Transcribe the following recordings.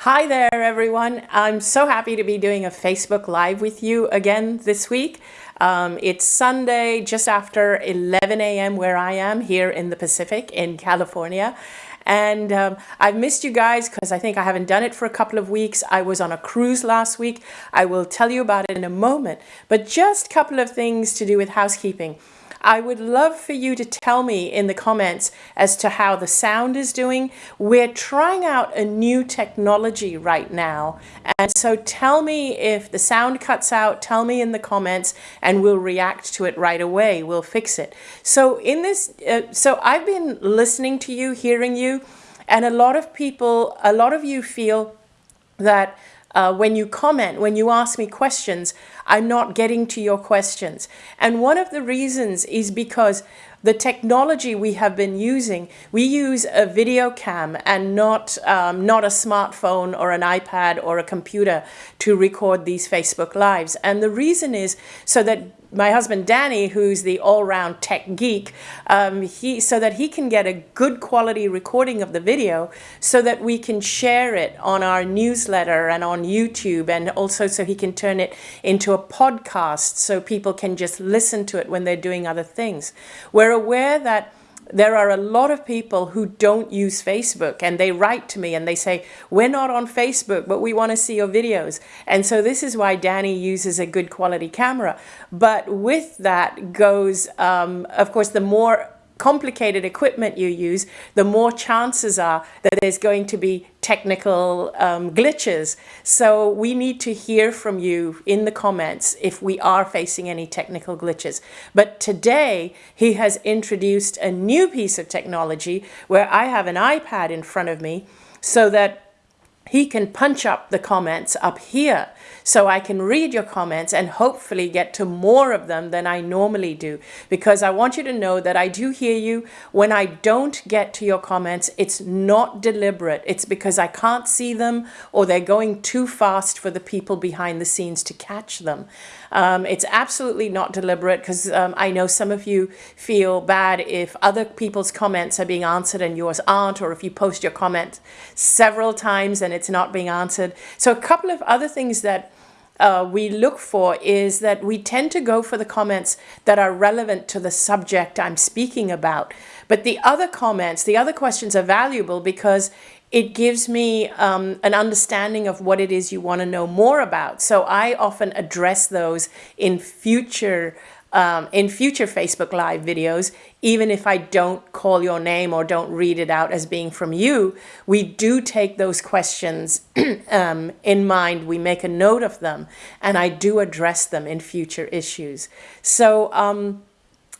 Hi there, everyone. I'm so happy to be doing a Facebook Live with you again this week. Um, it's Sunday, just after 11 a.m. where I am here in the Pacific in California. And um, I've missed you guys because I think I haven't done it for a couple of weeks. I was on a cruise last week. I will tell you about it in a moment. But just a couple of things to do with housekeeping. I would love for you to tell me in the comments as to how the sound is doing. We're trying out a new technology right now. And so tell me if the sound cuts out, tell me in the comments and we'll react to it right away. We'll fix it. So in this, uh, so I've been listening to you, hearing you, and a lot of people, a lot of you feel that uh, when you comment, when you ask me questions, I'm not getting to your questions. And one of the reasons is because the technology we have been using, we use a video cam and not, um, not a smartphone or an iPad or a computer to record these Facebook Lives. And the reason is so that my husband Danny, who's the all-round tech geek, um, he so that he can get a good quality recording of the video, so that we can share it on our newsletter and on YouTube, and also so he can turn it into a podcast, so people can just listen to it when they're doing other things. We're aware that there are a lot of people who don't use Facebook and they write to me and they say, we're not on Facebook, but we want to see your videos. And so this is why Danny uses a good quality camera. But with that goes, um, of course, the more complicated equipment you use, the more chances are that there's going to be technical um, glitches. So we need to hear from you in the comments if we are facing any technical glitches. But today he has introduced a new piece of technology where I have an iPad in front of me so that he can punch up the comments up here so I can read your comments and hopefully get to more of them than I normally do because I want you to know that I do hear you. When I don't get to your comments, it's not deliberate. It's because I can't see them or they're going too fast for the people behind the scenes to catch them. Um, it's absolutely not deliberate because um, I know some of you feel bad if other people's comments are being answered and yours aren't, or if you post your comment several times and it's not being answered. So a couple of other things that uh, we look for is that we tend to go for the comments that are relevant to the subject I'm speaking about. But the other comments, the other questions are valuable because it gives me um, an understanding of what it is you want to know more about. So I often address those in future um, in future Facebook Live videos, even if I don't call your name or don't read it out as being from you, we do take those questions um, in mind. We make a note of them, and I do address them in future issues. So um,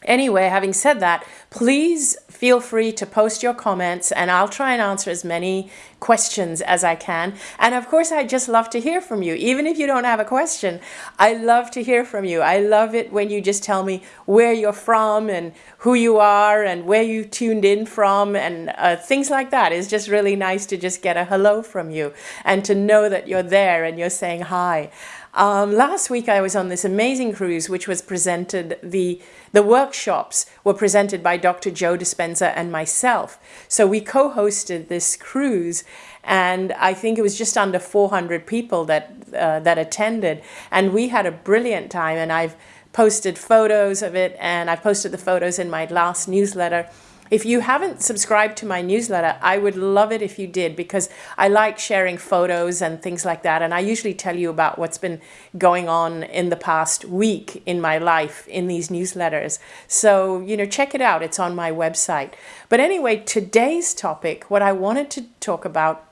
Anyway, having said that, please feel free to post your comments and I'll try and answer as many questions as I can. And of course, I just love to hear from you. Even if you don't have a question, I love to hear from you. I love it when you just tell me where you're from and who you are and where you tuned in from and uh, things like that. It's just really nice to just get a hello from you and to know that you're there and you're saying hi. Um, last week I was on this amazing cruise which was presented, the, the workshops were presented by Dr. Joe Dispenza and myself. So we co-hosted this cruise and I think it was just under 400 people that, uh, that attended and we had a brilliant time and I've posted photos of it and I've posted the photos in my last newsletter if you haven't subscribed to my newsletter, I would love it if you did because I like sharing photos and things like that. And I usually tell you about what's been going on in the past week in my life in these newsletters. So, you know, check it out. It's on my website. But anyway, today's topic, what I wanted to talk about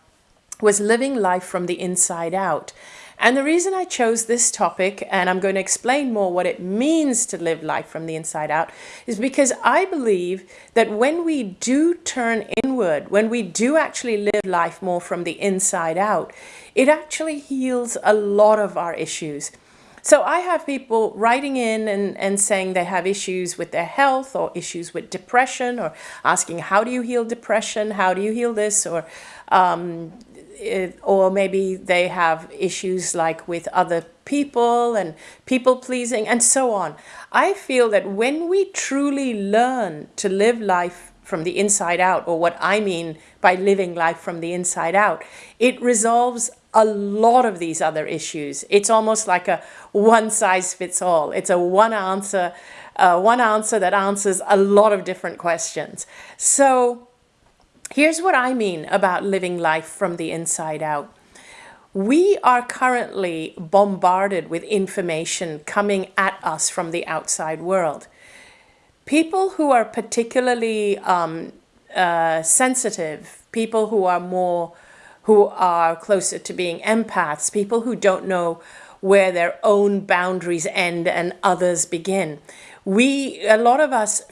was living life from the inside out. And the reason I chose this topic, and I'm going to explain more what it means to live life from the inside out, is because I believe that when we do turn inward, when we do actually live life more from the inside out, it actually heals a lot of our issues. So I have people writing in and, and saying they have issues with their health or issues with depression or asking, how do you heal depression? How do you heal this? Or um, or maybe they have issues like with other people and people pleasing and so on. I feel that when we truly learn to live life from the inside out, or what I mean by living life from the inside out, it resolves a lot of these other issues. It's almost like a one size fits all. It's a one answer, uh, one answer that answers a lot of different questions. So here's what I mean about living life from the inside out. We are currently bombarded with information coming at us from the outside world. People who are particularly um, uh, sensitive, people who are more, who are closer to being empaths, people who don't know where their own boundaries end and others begin. We, a lot of us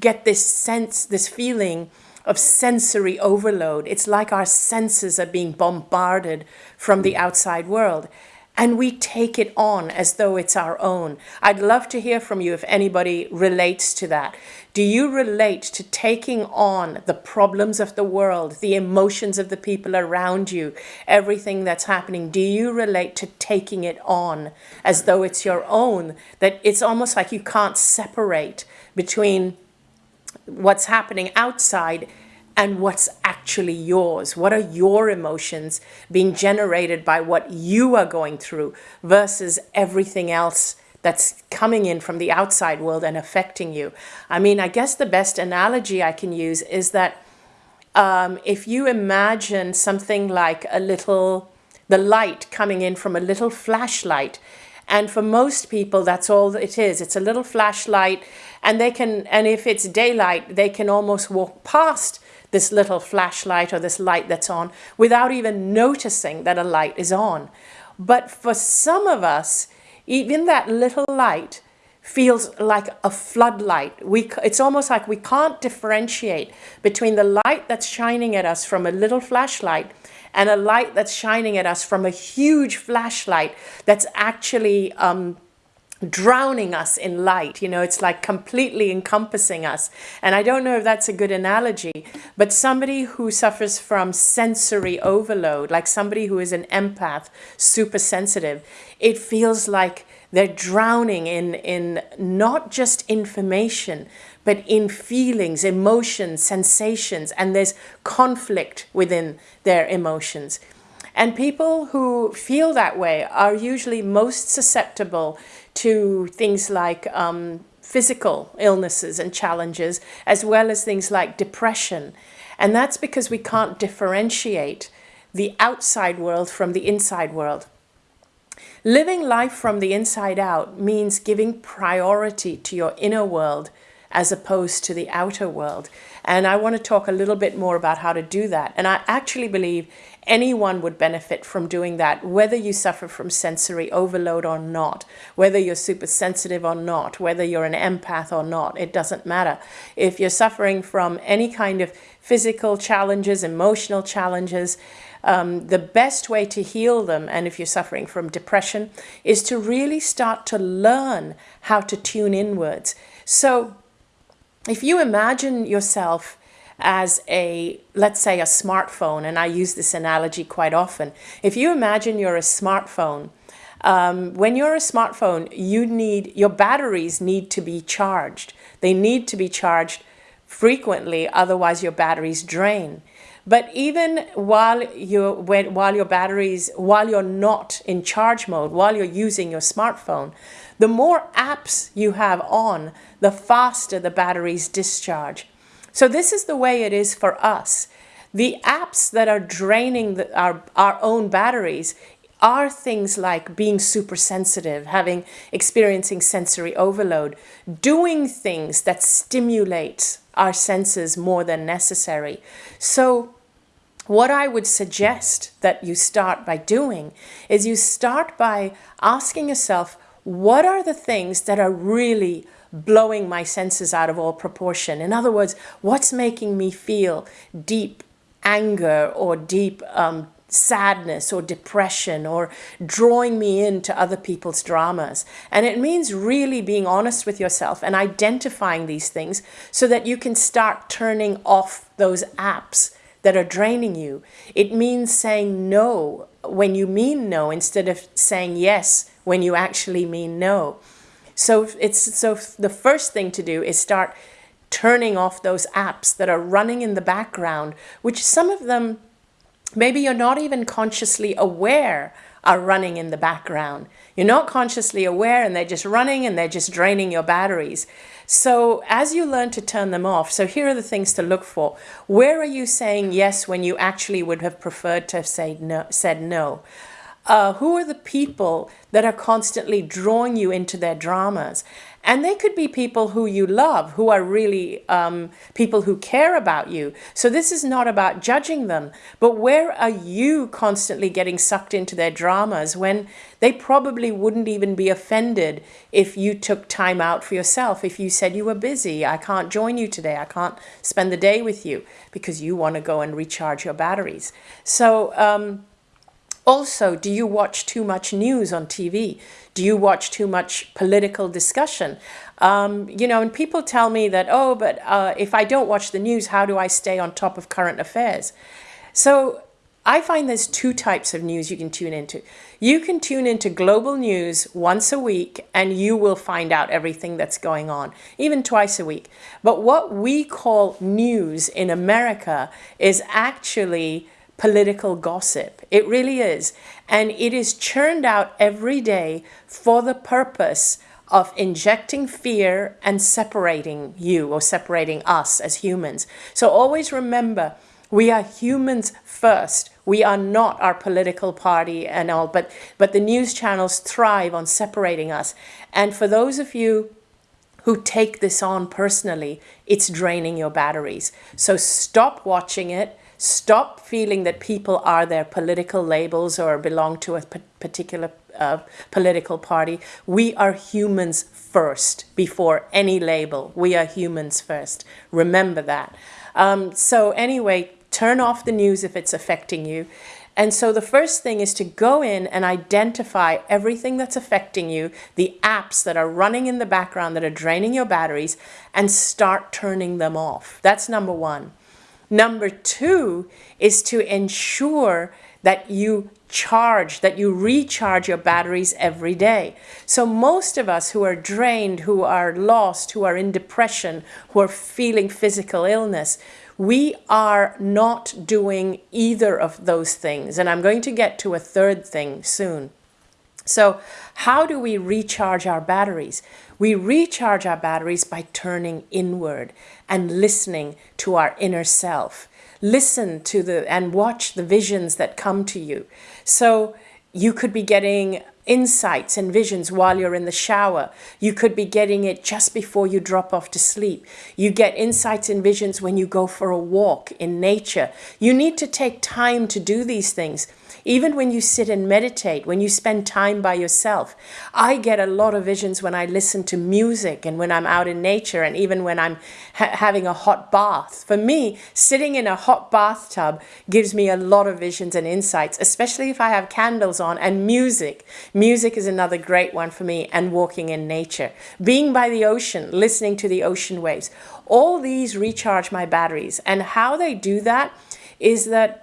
get this sense, this feeling of sensory overload. It's like our senses are being bombarded from the outside world and we take it on as though it's our own. I'd love to hear from you if anybody relates to that. Do you relate to taking on the problems of the world, the emotions of the people around you, everything that's happening? Do you relate to taking it on as though it's your own? That it's almost like you can't separate between what's happening outside and what's actually yours. What are your emotions being generated by what you are going through versus everything else that's coming in from the outside world and affecting you? I mean, I guess the best analogy I can use is that um, if you imagine something like a little, the light coming in from a little flashlight, and for most people, that's all it is. It's a little flashlight and they can, and if it's daylight, they can almost walk past this little flashlight or this light that's on without even noticing that a light is on. But for some of us, even that little light feels like a floodlight. We, it's almost like we can't differentiate between the light that's shining at us from a little flashlight and a light that's shining at us from a huge flashlight that's actually um, drowning us in light. You know, it's like completely encompassing us. And I don't know if that's a good analogy, but somebody who suffers from sensory overload, like somebody who is an empath, super sensitive, it feels like they're drowning in, in not just information, but in feelings, emotions, sensations, and there's conflict within their emotions. And people who feel that way are usually most susceptible to things like um, physical illnesses and challenges, as well as things like depression. And that's because we can't differentiate the outside world from the inside world. Living life from the inside out means giving priority to your inner world as opposed to the outer world. And I want to talk a little bit more about how to do that. And I actually believe anyone would benefit from doing that, whether you suffer from sensory overload or not, whether you're super sensitive or not, whether you're an empath or not, it doesn't matter. If you're suffering from any kind of physical challenges, emotional challenges, um, the best way to heal them, and if you're suffering from depression, is to really start to learn how to tune inwards. So if you imagine yourself as a, let's say a smartphone, and I use this analogy quite often. If you imagine you're a smartphone, um, when you're a smartphone, you need, your batteries need to be charged. They need to be charged frequently, otherwise your batteries drain. But even while you when, while your batteries while you're not in charge mode, while you're using your smartphone, the more apps you have on, the faster the batteries discharge. So this is the way it is for us. The apps that are draining the, our, our own batteries are things like being super sensitive, having experiencing sensory overload, doing things that stimulate our senses more than necessary. So what I would suggest that you start by doing is you start by asking yourself, what are the things that are really blowing my senses out of all proportion. In other words, what's making me feel deep anger or deep um, sadness or depression or drawing me into other people's dramas. And it means really being honest with yourself and identifying these things so that you can start turning off those apps that are draining you. It means saying no when you mean no instead of saying yes when you actually mean no. So it's so the first thing to do is start turning off those apps that are running in the background, which some of them maybe you're not even consciously aware are running in the background. You're not consciously aware and they're just running and they're just draining your batteries. So as you learn to turn them off, so here are the things to look for. Where are you saying yes when you actually would have preferred to have say no, said no? Uh, who are the people that are constantly drawing you into their dramas? And they could be people who you love, who are really um, people who care about you. So this is not about judging them, but where are you constantly getting sucked into their dramas when they probably wouldn't even be offended if you took time out for yourself, if you said you were busy, I can't join you today, I can't spend the day with you because you want to go and recharge your batteries. So um, also, do you watch too much news on TV? Do you watch too much political discussion? Um, you know, and people tell me that, oh, but uh, if I don't watch the news, how do I stay on top of current affairs? So I find there's two types of news you can tune into. You can tune into global news once a week and you will find out everything that's going on, even twice a week. But what we call news in America is actually political gossip. It really is. And it is churned out every day for the purpose of injecting fear and separating you or separating us as humans. So always remember, we are humans first. We are not our political party and all, but, but the news channels thrive on separating us. And for those of you who take this on personally, it's draining your batteries. So stop watching it Stop feeling that people are their political labels or belong to a particular uh, political party. We are humans first before any label. We are humans first. Remember that. Um, so anyway, turn off the news if it's affecting you. And so the first thing is to go in and identify everything that's affecting you, the apps that are running in the background that are draining your batteries, and start turning them off. That's number one. Number two is to ensure that you charge, that you recharge your batteries every day. So most of us who are drained, who are lost, who are in depression, who are feeling physical illness, we are not doing either of those things. And I'm going to get to a third thing soon. So how do we recharge our batteries? We recharge our batteries by turning inward and listening to our inner self. Listen to the and watch the visions that come to you. So you could be getting insights and visions while you're in the shower. You could be getting it just before you drop off to sleep. You get insights and visions when you go for a walk in nature. You need to take time to do these things even when you sit and meditate, when you spend time by yourself, I get a lot of visions when I listen to music and when I'm out in nature and even when I'm ha having a hot bath. For me, sitting in a hot bathtub gives me a lot of visions and insights, especially if I have candles on and music. Music is another great one for me and walking in nature. Being by the ocean, listening to the ocean waves. All these recharge my batteries and how they do that is that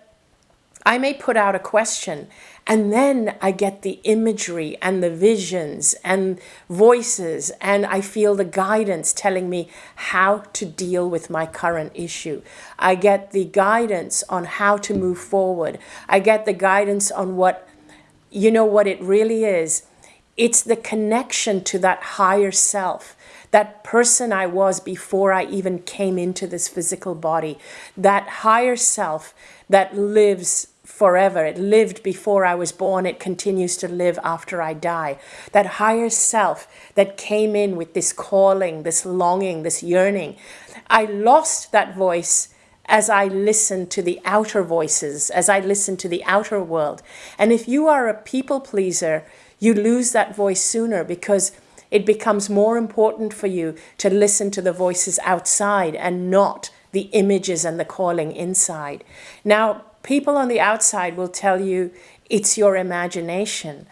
I may put out a question and then I get the imagery and the visions and voices and I feel the guidance telling me how to deal with my current issue. I get the guidance on how to move forward. I get the guidance on what, you know what it really is. It's the connection to that higher self that person I was before I even came into this physical body, that higher self that lives forever. It lived before I was born. It continues to live after I die. That higher self that came in with this calling, this longing, this yearning. I lost that voice as I listened to the outer voices, as I listened to the outer world. And if you are a people pleaser, you lose that voice sooner because it becomes more important for you to listen to the voices outside and not the images and the calling inside. Now, people on the outside will tell you it's your imagination.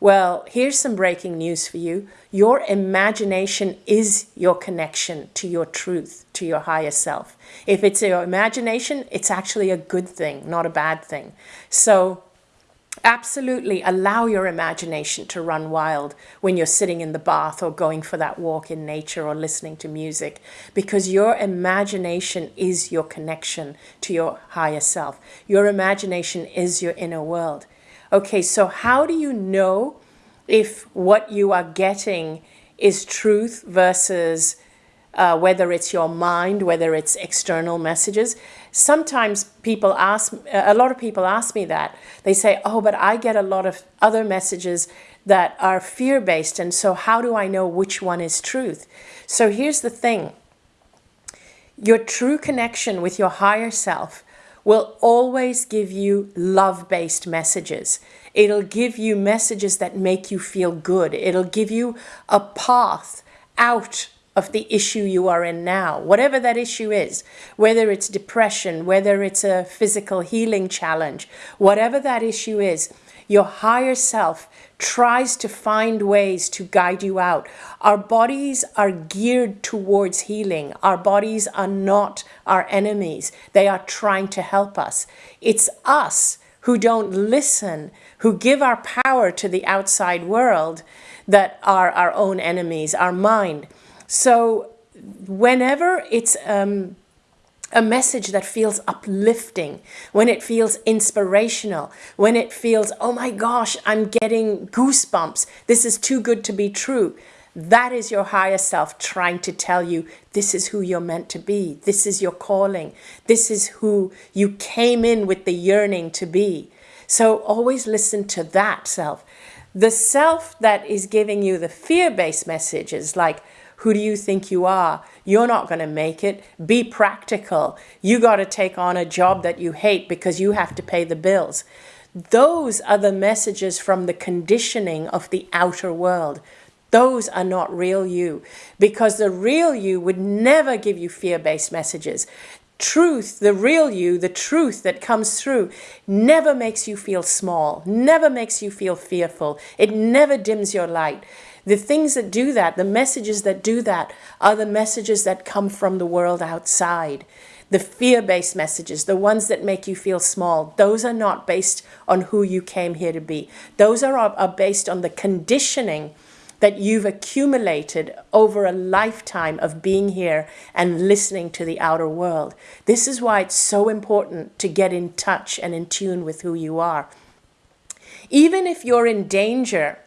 Well, here's some breaking news for you. Your imagination is your connection to your truth, to your higher self. If it's your imagination, it's actually a good thing, not a bad thing. So Absolutely allow your imagination to run wild when you're sitting in the bath or going for that walk in nature or listening to music because your imagination is your connection to your higher self. Your imagination is your inner world. Okay, so how do you know if what you are getting is truth versus uh, whether it's your mind, whether it's external messages? Sometimes people ask, a lot of people ask me that. They say, oh, but I get a lot of other messages that are fear-based, and so how do I know which one is truth? So here's the thing. Your true connection with your higher self will always give you love-based messages. It'll give you messages that make you feel good. It'll give you a path out of the issue you are in now, whatever that issue is, whether it's depression, whether it's a physical healing challenge, whatever that issue is, your higher self tries to find ways to guide you out. Our bodies are geared towards healing. Our bodies are not our enemies. They are trying to help us. It's us who don't listen, who give our power to the outside world that are our own enemies, our mind. So whenever it's um, a message that feels uplifting, when it feels inspirational, when it feels, oh my gosh, I'm getting goosebumps, this is too good to be true, that is your higher self trying to tell you this is who you're meant to be. This is your calling. This is who you came in with the yearning to be. So always listen to that self. The self that is giving you the fear-based messages like, who do you think you are? You're not going to make it. Be practical. You got to take on a job that you hate because you have to pay the bills. Those are the messages from the conditioning of the outer world. Those are not real you because the real you would never give you fear-based messages. Truth, the real you, the truth that comes through never makes you feel small, never makes you feel fearful. It never dims your light. The things that do that, the messages that do that, are the messages that come from the world outside. The fear-based messages, the ones that make you feel small, those are not based on who you came here to be. Those are, are based on the conditioning that you've accumulated over a lifetime of being here and listening to the outer world. This is why it's so important to get in touch and in tune with who you are. Even if you're in danger,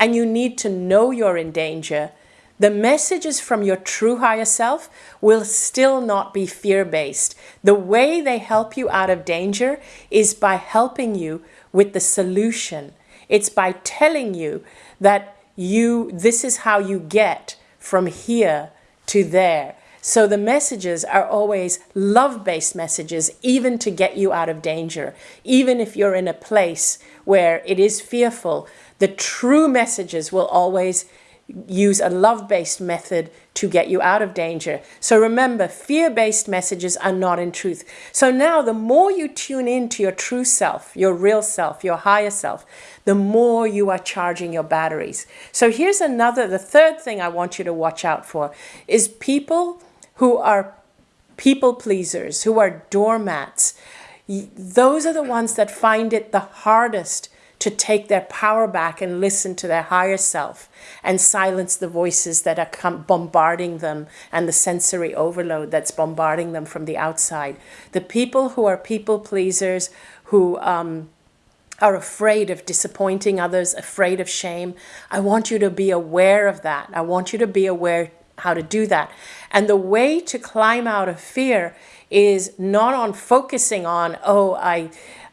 and you need to know you're in danger, the messages from your true higher self will still not be fear-based. The way they help you out of danger is by helping you with the solution. It's by telling you that you this is how you get from here to there. So the messages are always love-based messages, even to get you out of danger. Even if you're in a place where it is fearful, the true messages will always use a love-based method to get you out of danger. So remember, fear-based messages are not in truth. So now the more you tune into your true self, your real self, your higher self, the more you are charging your batteries. So here's another, the third thing I want you to watch out for is people who are people pleasers, who are doormats. Those are the ones that find it the hardest to take their power back and listen to their higher self and silence the voices that are bombarding them and the sensory overload that's bombarding them from the outside. The people who are people pleasers, who um, are afraid of disappointing others, afraid of shame, I want you to be aware of that. I want you to be aware how to do that. And the way to climb out of fear is not on focusing on, oh, I,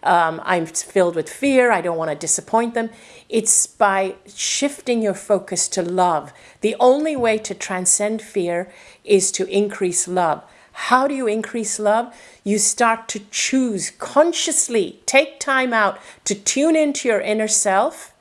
um, I'm filled with fear, I don't want to disappoint them. It's by shifting your focus to love. The only way to transcend fear is to increase love. How do you increase love? You start to choose consciously, take time out to tune into your inner self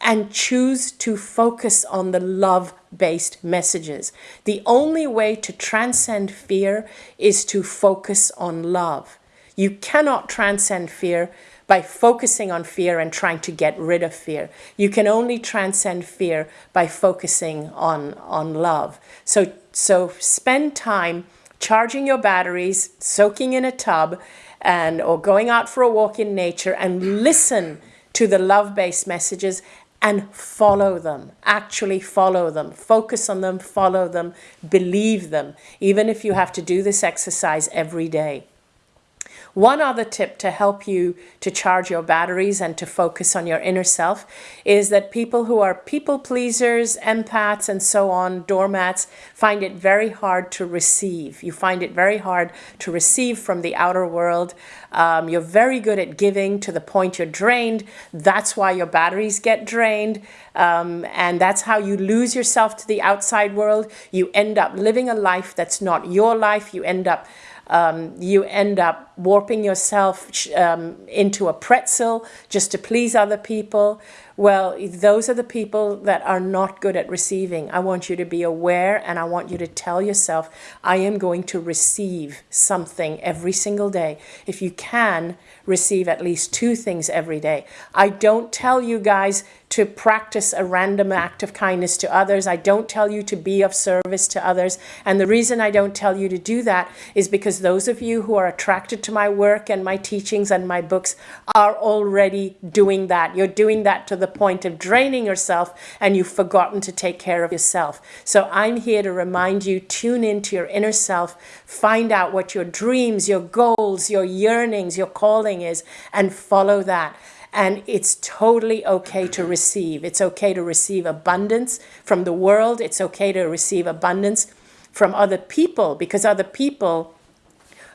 and choose to focus on the love-based messages. The only way to transcend fear is to focus on love. You cannot transcend fear by focusing on fear and trying to get rid of fear. You can only transcend fear by focusing on, on love. So, so spend time charging your batteries, soaking in a tub, and or going out for a walk in nature and listen to the love-based messages and follow them. Actually follow them. Focus on them, follow them, believe them, even if you have to do this exercise every day. One other tip to help you to charge your batteries and to focus on your inner self is that people who are people pleasers, empaths, and so on, doormats, find it very hard to receive. You find it very hard to receive from the outer world. Um, you're very good at giving to the point you're drained. That's why your batteries get drained. Um, and that's how you lose yourself to the outside world. You end up living a life that's not your life. You end up um, you end up warping yourself um, into a pretzel just to please other people. Well, those are the people that are not good at receiving. I want you to be aware and I want you to tell yourself, I am going to receive something every single day. If you can, receive at least two things every day. I don't tell you guys to practice a random act of kindness to others. I don't tell you to be of service to others. And the reason I don't tell you to do that is because those of you who are attracted to my work and my teachings and my books are already doing that. You're doing that to the point of draining yourself and you've forgotten to take care of yourself. So I'm here to remind you, tune into your inner self, find out what your dreams, your goals, your yearnings, your calling is, and follow that. And it's totally okay to receive. It's okay to receive abundance from the world. It's okay to receive abundance from other people because other people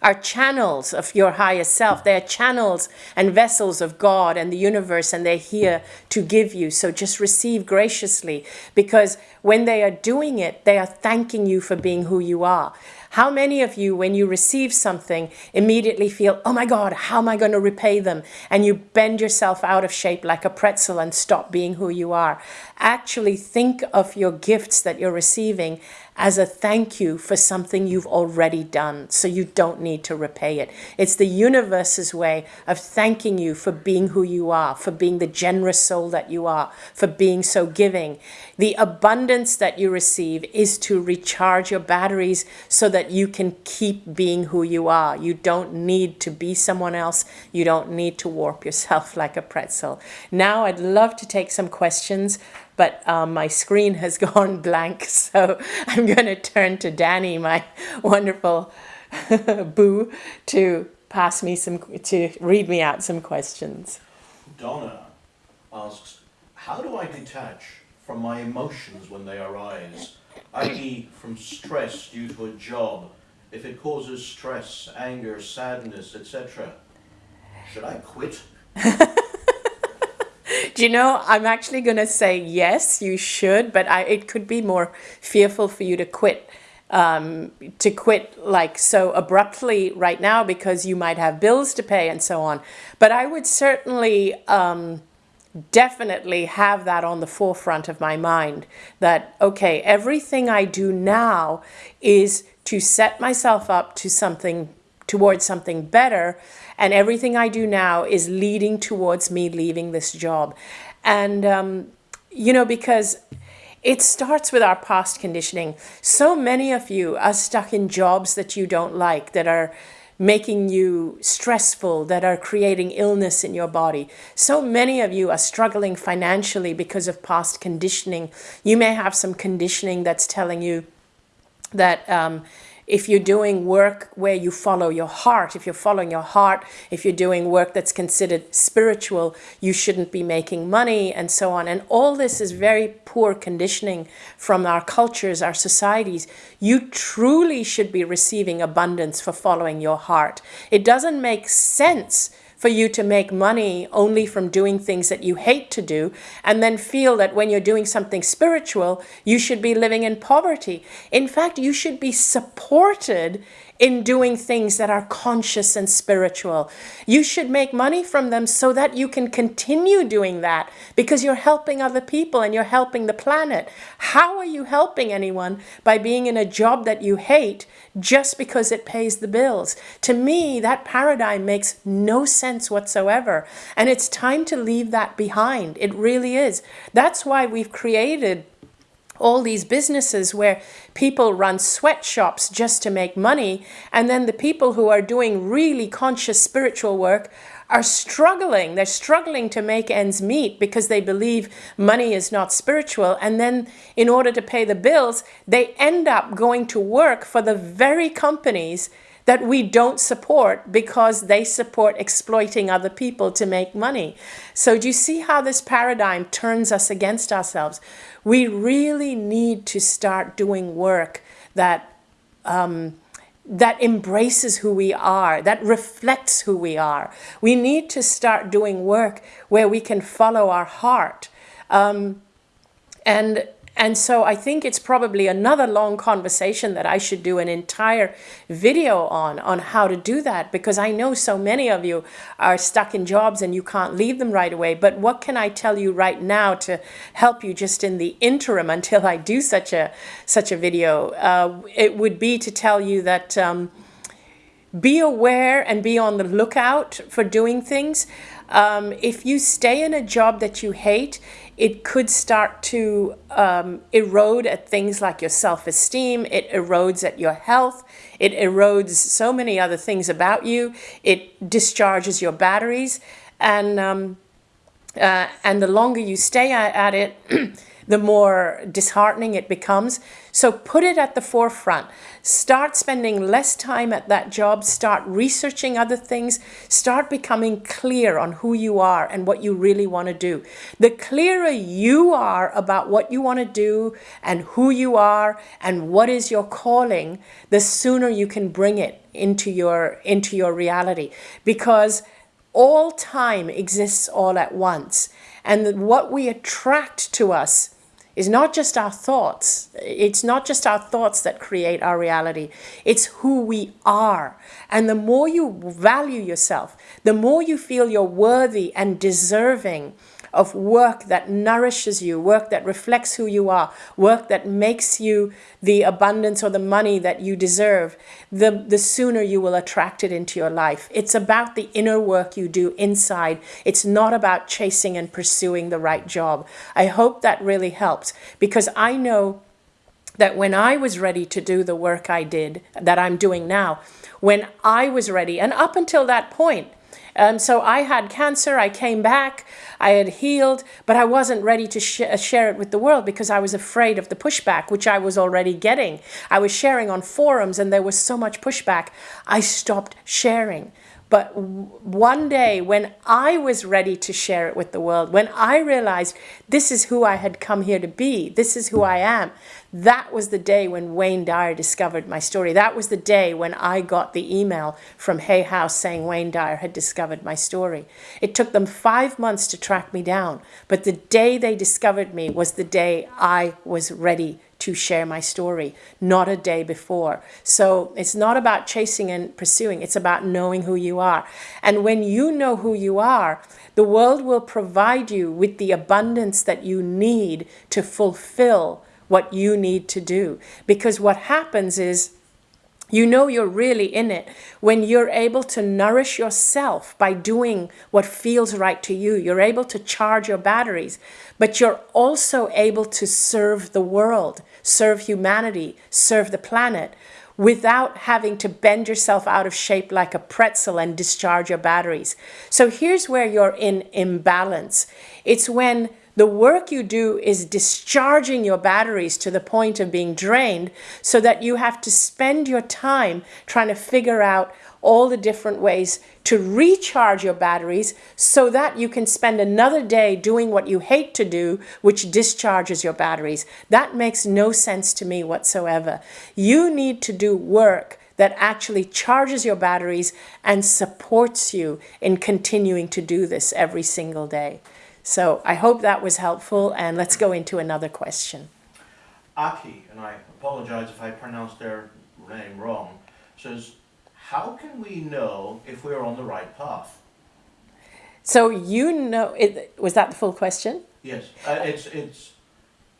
are channels of your higher self. They're channels and vessels of God and the universe, and they're here to give you. So just receive graciously because when they are doing it, they are thanking you for being who you are. How many of you, when you receive something, immediately feel, oh my God, how am I going to repay them? And you bend yourself out of shape like a pretzel and stop being who you are. Actually think of your gifts that you're receiving as a thank you for something you've already done, so you don't need to repay it. It's the universe's way of thanking you for being who you are, for being the generous soul that you are, for being so giving. The abundance that you receive is to recharge your batteries so that you can keep being who you are. You don't need to be someone else. You don't need to warp yourself like a pretzel. Now I'd love to take some questions but um, my screen has gone blank. So I'm going to turn to Danny, my wonderful boo, to pass me some, to read me out some questions. Donna asks, how do I detach from my emotions when they arise, i.e. from stress due to a job, if it causes stress, anger, sadness, etc.? Should I quit? Do you know, I'm actually going to say yes, you should, but I, it could be more fearful for you to quit um, to quit like so abruptly right now because you might have bills to pay and so on. But I would certainly um, definitely have that on the forefront of my mind that, okay, everything I do now is to set myself up to something towards something better. And everything I do now is leading towards me leaving this job. And, um, you know, because it starts with our past conditioning. So many of you are stuck in jobs that you don't like, that are making you stressful, that are creating illness in your body. So many of you are struggling financially because of past conditioning. You may have some conditioning that's telling you that um, if you're doing work where you follow your heart, if you're following your heart, if you're doing work that's considered spiritual, you shouldn't be making money and so on. And all this is very poor conditioning from our cultures, our societies. You truly should be receiving abundance for following your heart. It doesn't make sense for you to make money only from doing things that you hate to do and then feel that when you're doing something spiritual, you should be living in poverty. In fact, you should be supported in doing things that are conscious and spiritual. You should make money from them so that you can continue doing that because you're helping other people and you're helping the planet. How are you helping anyone by being in a job that you hate just because it pays the bills? To me, that paradigm makes no sense whatsoever. And it's time to leave that behind. It really is. That's why we've created all these businesses where people run sweatshops just to make money and then the people who are doing really conscious spiritual work are struggling. They're struggling to make ends meet because they believe money is not spiritual. And then, in order to pay the bills, they end up going to work for the very companies that we don't support because they support exploiting other people to make money. So, do you see how this paradigm turns us against ourselves? We really need to start doing work that. Um, that embraces who we are, that reflects who we are. We need to start doing work where we can follow our heart. Um, and and so I think it's probably another long conversation that I should do an entire video on, on how to do that, because I know so many of you are stuck in jobs and you can't leave them right away. But what can I tell you right now to help you just in the interim until I do such a, such a video? Uh, it would be to tell you that um, be aware and be on the lookout for doing things. Um, if you stay in a job that you hate, it could start to um, erode at things like your self-esteem. It erodes at your health. It erodes so many other things about you. It discharges your batteries. And, um, uh, and the longer you stay at, at it, the more disheartening it becomes. So put it at the forefront. Start spending less time at that job. Start researching other things. Start becoming clear on who you are and what you really want to do. The clearer you are about what you want to do and who you are and what is your calling, the sooner you can bring it into your, into your reality. Because all time exists all at once. And what we attract to us is not just our thoughts. It's not just our thoughts that create our reality. It's who we are. And the more you value yourself, the more you feel you're worthy and deserving of work that nourishes you, work that reflects who you are, work that makes you the abundance or the money that you deserve, the, the sooner you will attract it into your life. It's about the inner work you do inside. It's not about chasing and pursuing the right job. I hope that really helps because I know that when I was ready to do the work I did, that I'm doing now, when I was ready, and up until that point, um, so I had cancer, I came back, I had healed, but I wasn't ready to sh share it with the world because I was afraid of the pushback, which I was already getting. I was sharing on forums and there was so much pushback. I stopped sharing. But one day when I was ready to share it with the world, when I realized this is who I had come here to be, this is who I am, that was the day when Wayne Dyer discovered my story. That was the day when I got the email from Hay House saying Wayne Dyer had discovered my story. It took them five months to track me down, but the day they discovered me was the day I was ready to share my story, not a day before. So it's not about chasing and pursuing, it's about knowing who you are. And when you know who you are, the world will provide you with the abundance that you need to fulfill what you need to do. Because what happens is you know you're really in it when you're able to nourish yourself by doing what feels right to you. You're able to charge your batteries, but you're also able to serve the world, serve humanity, serve the planet without having to bend yourself out of shape like a pretzel and discharge your batteries. So here's where you're in imbalance. It's when the work you do is discharging your batteries to the point of being drained so that you have to spend your time trying to figure out all the different ways to recharge your batteries so that you can spend another day doing what you hate to do, which discharges your batteries. That makes no sense to me whatsoever. You need to do work that actually charges your batteries and supports you in continuing to do this every single day. So I hope that was helpful and let's go into another question. Aki, and I apologize if I pronounced their name wrong, says, how can we know if we're on the right path? So you know, it, was that the full question? Yes, uh, it's, it's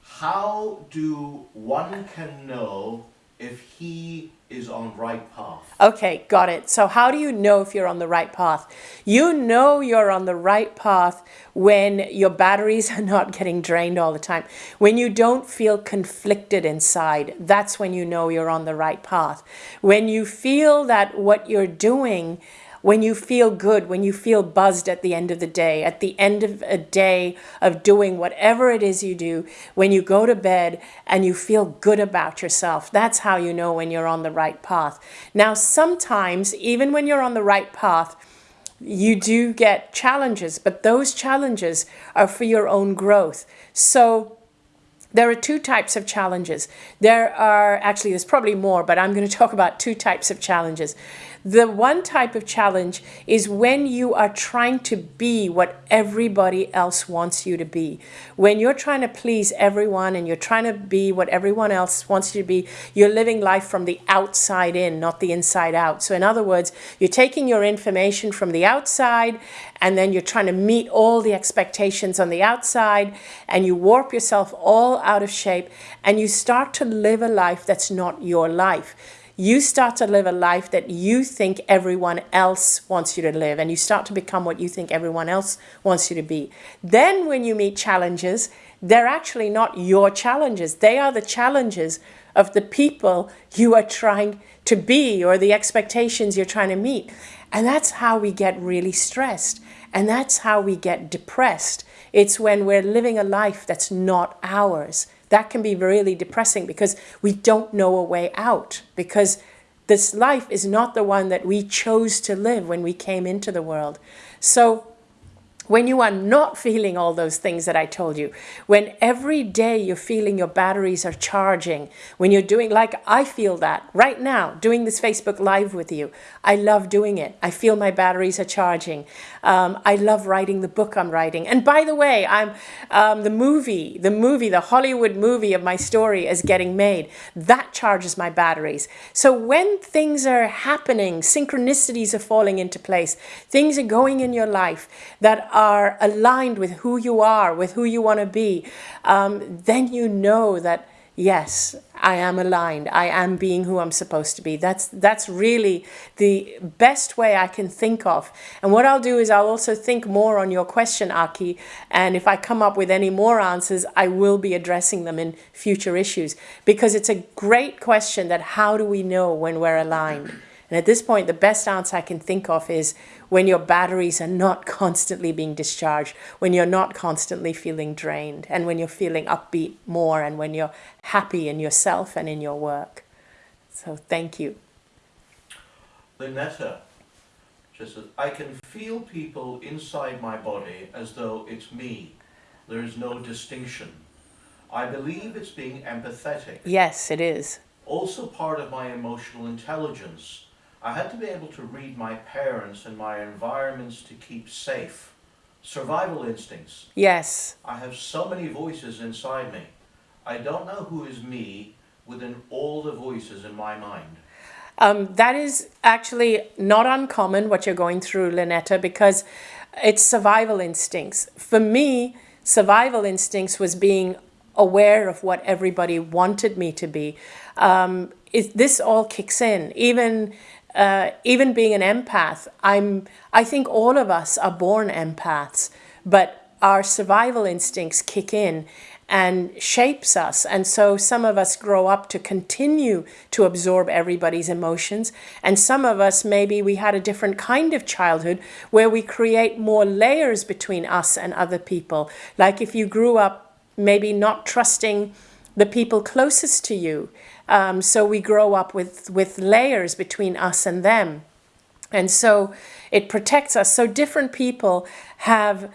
how do one can know if he is on right path. Okay, got it. So how do you know if you're on the right path? You know you're on the right path when your batteries are not getting drained all the time. When you don't feel conflicted inside, that's when you know you're on the right path. When you feel that what you're doing when you feel good, when you feel buzzed at the end of the day, at the end of a day of doing whatever it is you do, when you go to bed and you feel good about yourself, that's how you know when you're on the right path. Now, sometimes, even when you're on the right path, you do get challenges, but those challenges are for your own growth. So there are two types of challenges. There are, actually there's probably more, but I'm going to talk about two types of challenges. The one type of challenge is when you are trying to be what everybody else wants you to be. When you're trying to please everyone and you're trying to be what everyone else wants you to be, you're living life from the outside in, not the inside out. So in other words, you're taking your information from the outside and then you're trying to meet all the expectations on the outside and you warp yourself all out of shape and you start to live a life that's not your life you start to live a life that you think everyone else wants you to live and you start to become what you think everyone else wants you to be. Then when you meet challenges, they're actually not your challenges. They are the challenges of the people you are trying to be or the expectations you're trying to meet. And that's how we get really stressed. And that's how we get depressed. It's when we're living a life that's not ours that can be really depressing because we don't know a way out because this life is not the one that we chose to live when we came into the world. So when you are not feeling all those things that I told you, when every day you're feeling your batteries are charging, when you're doing, like I feel that right now, doing this Facebook Live with you, I love doing it. I feel my batteries are charging. Um, I love writing the book I'm writing. And by the way, I'm um, the movie, the movie, the Hollywood movie of my story is getting made. That charges my batteries. So when things are happening, synchronicities are falling into place, things are going in your life that are aligned with who you are, with who you want to be, um, then you know that yes, I am aligned. I am being who I'm supposed to be. That's that's really the best way I can think of. And what I'll do is I'll also think more on your question, Aki. And if I come up with any more answers, I will be addressing them in future issues because it's a great question that how do we know when we're aligned? And at this point, the best answer I can think of is when your batteries are not constantly being discharged, when you're not constantly feeling drained, and when you're feeling upbeat more, and when you're happy in yourself and in your work. So thank you. Lynetta just says, I can feel people inside my body as though it's me. There is no distinction. I believe it's being empathetic. Yes, it is. Also part of my emotional intelligence I had to be able to read my parents and my environments to keep safe. Survival instincts. Yes. I have so many voices inside me. I don't know who is me within all the voices in my mind. Um, that is actually not uncommon what you're going through, Lynetta, because it's survival instincts. For me, survival instincts was being aware of what everybody wanted me to be. Um, it, this all kicks in. Even uh, even being an empath, I'm, I think all of us are born empaths, but our survival instincts kick in and shapes us. And so some of us grow up to continue to absorb everybody's emotions. And some of us, maybe we had a different kind of childhood where we create more layers between us and other people. Like if you grew up maybe not trusting the people closest to you um, so we grow up with, with layers between us and them. And so it protects us. So different people have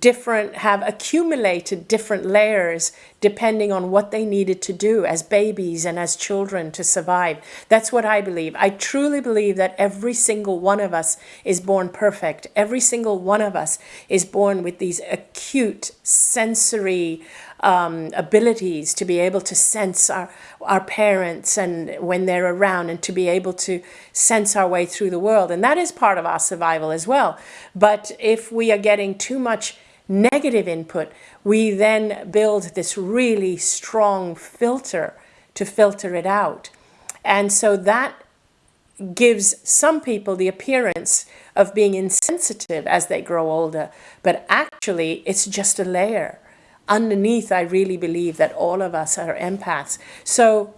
different have accumulated different layers depending on what they needed to do as babies and as children to survive. That's what I believe. I truly believe that every single one of us is born perfect. Every single one of us is born with these acute sensory um, abilities to be able to sense our, our parents and when they're around and to be able to sense our way through the world. And that is part of our survival as well. But if we are getting too much negative input, we then build this really strong filter to filter it out. And so that gives some people the appearance of being insensitive as they grow older, but actually it's just a layer underneath, I really believe that all of us are empaths. So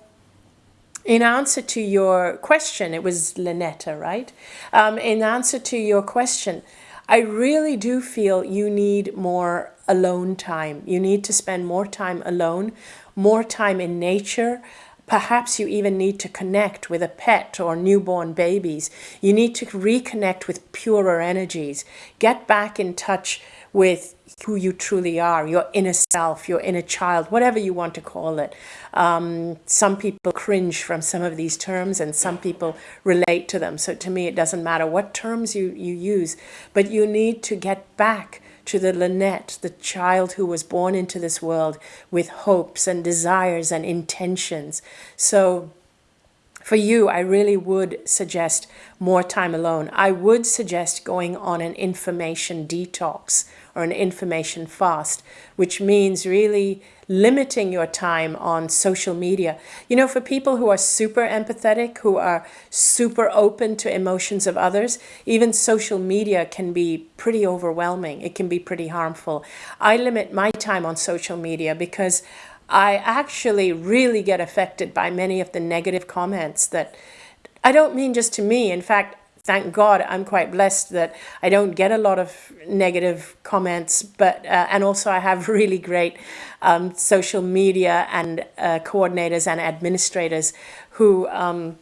in answer to your question, it was Lynetta, right? Um, in answer to your question, I really do feel you need more alone time. You need to spend more time alone, more time in nature. Perhaps you even need to connect with a pet or newborn babies. You need to reconnect with purer energies. Get back in touch with who you truly are, your inner self, your inner child, whatever you want to call it. Um, some people cringe from some of these terms and some people relate to them. So to me, it doesn't matter what terms you, you use, but you need to get back to the Lynette, the child who was born into this world with hopes and desires and intentions. So for you, I really would suggest more time alone. I would suggest going on an information detox or an information fast, which means really limiting your time on social media. You know, for people who are super empathetic, who are super open to emotions of others, even social media can be pretty overwhelming. It can be pretty harmful. I limit my time on social media because I actually really get affected by many of the negative comments that I don't mean just to me. In fact, thank God I'm quite blessed that I don't get a lot of negative comments, but uh, and also I have really great um, social media and uh, coordinators and administrators who um,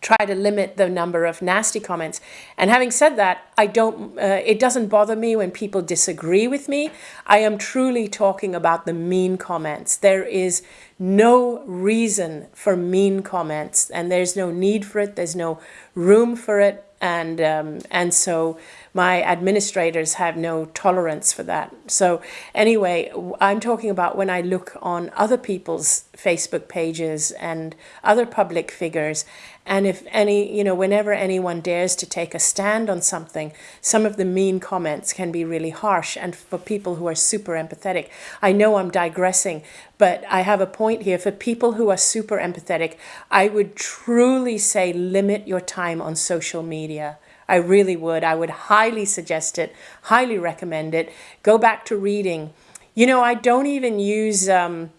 try to limit the number of nasty comments. And having said that, I don't, uh, it doesn't bother me when people disagree with me. I am truly talking about the mean comments. There is no reason for mean comments and there's no need for it. There's no room for it. And, um, and so my administrators have no tolerance for that. So anyway, I'm talking about when I look on other people's Facebook pages and other public figures and if any, you know, whenever anyone dares to take a stand on something, some of the mean comments can be really harsh. And for people who are super empathetic, I know I'm digressing, but I have a point here. For people who are super empathetic, I would truly say limit your time on social media. I really would. I would highly suggest it, highly recommend it. Go back to reading. You know, I don't even use um,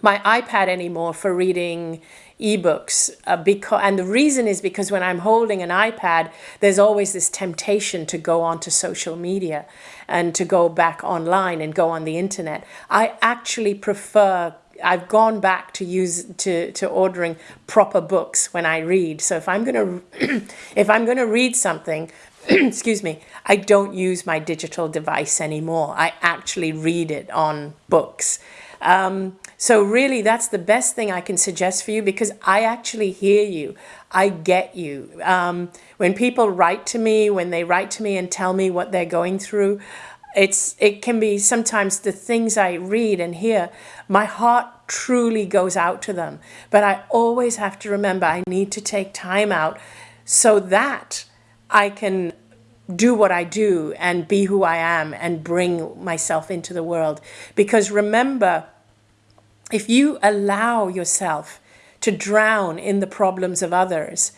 my iPad anymore for reading ebooks uh, because and the reason is because when I'm holding an iPad there's always this temptation to go onto social media and to go back online and go on the internet I actually prefer I've gone back to use to to ordering proper books when I read so if I'm going to if I'm going to read something excuse me I don't use my digital device anymore I actually read it on books um, so really, that's the best thing I can suggest for you because I actually hear you. I get you. Um, when people write to me, when they write to me and tell me what they're going through, it's it can be sometimes the things I read and hear, my heart truly goes out to them. But I always have to remember I need to take time out so that I can do what I do and be who I am and bring myself into the world. Because remember, if you allow yourself to drown in the problems of others,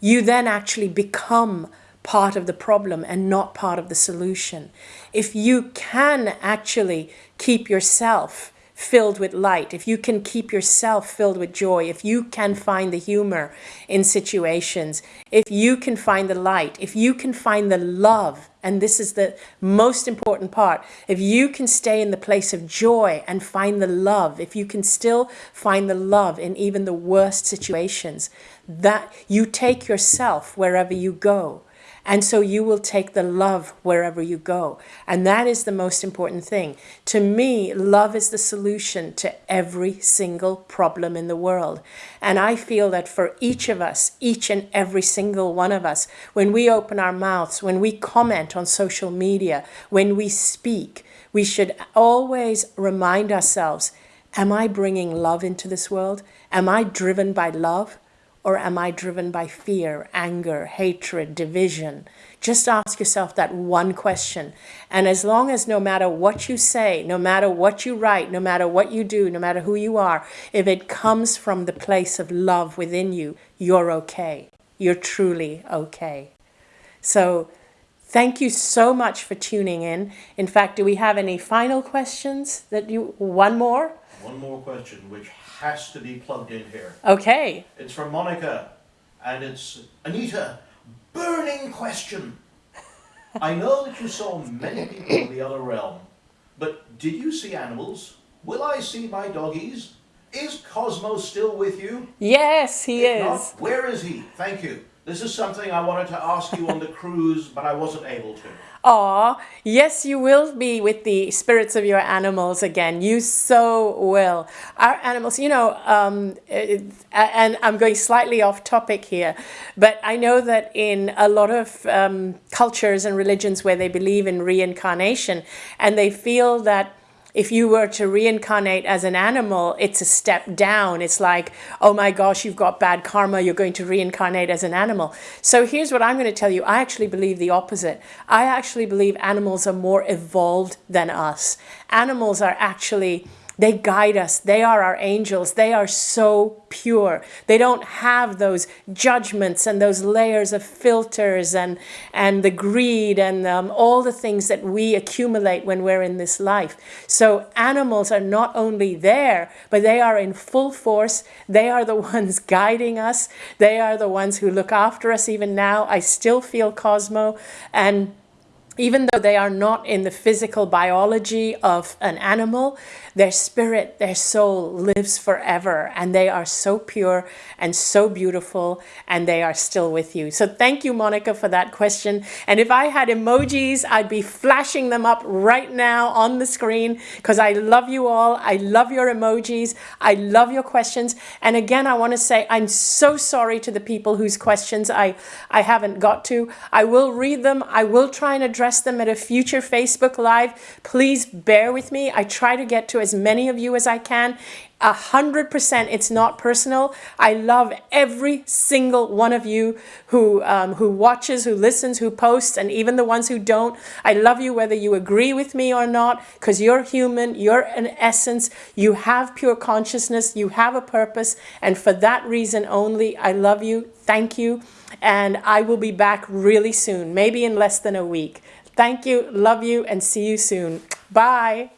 you then actually become part of the problem and not part of the solution. If you can actually keep yourself filled with light, if you can keep yourself filled with joy, if you can find the humor in situations, if you can find the light, if you can find the love, and this is the most important part, if you can stay in the place of joy and find the love, if you can still find the love in even the worst situations, that you take yourself wherever you go. And so you will take the love wherever you go. And that is the most important thing. To me, love is the solution to every single problem in the world. And I feel that for each of us, each and every single one of us, when we open our mouths, when we comment on social media, when we speak, we should always remind ourselves, am I bringing love into this world? Am I driven by love? Or am I driven by fear, anger, hatred, division? Just ask yourself that one question. And as long as no matter what you say, no matter what you write, no matter what you do, no matter who you are, if it comes from the place of love within you, you're okay. You're truly okay. So Thank you so much for tuning in. In fact, do we have any final questions that you, one more? One more question, which has to be plugged in here. Okay. It's from Monica, and it's Anita. Burning question. I know that you saw many people in the other realm, but did you see animals? Will I see my doggies? Is Cosmo still with you? Yes, he If is. not, where is he? Thank you. This is something I wanted to ask you on the cruise, but I wasn't able to. Aw, yes, you will be with the spirits of your animals again. You so will. Our animals, you know, um, it, and I'm going slightly off topic here, but I know that in a lot of um, cultures and religions where they believe in reincarnation and they feel that if you were to reincarnate as an animal, it's a step down. It's like, oh my gosh, you've got bad karma, you're going to reincarnate as an animal. So here's what I'm going to tell you. I actually believe the opposite. I actually believe animals are more evolved than us. Animals are actually they guide us. They are our angels. They are so pure. They don't have those judgments and those layers of filters and, and the greed and um, all the things that we accumulate when we're in this life. So animals are not only there, but they are in full force. They are the ones guiding us. They are the ones who look after us even now. I still feel Cosmo and even though they are not in the physical biology of an animal, their spirit, their soul lives forever and they are so pure and so beautiful and they are still with you. So thank you, Monica, for that question. And if I had emojis, I'd be flashing them up right now on the screen because I love you all. I love your emojis. I love your questions. And again, I want to say I'm so sorry to the people whose questions I, I haven't got to. I will read them. I will try and address them at a future Facebook Live. Please bear with me. I try to get to as many of you as I can. A hundred percent, it's not personal. I love every single one of you who um, who watches, who listens, who posts, and even the ones who don't. I love you whether you agree with me or not, because you're human, you're an essence, you have pure consciousness, you have a purpose, and for that reason only, I love you. Thank you, and I will be back really soon, maybe in less than a week. Thank you, love you, and see you soon. Bye.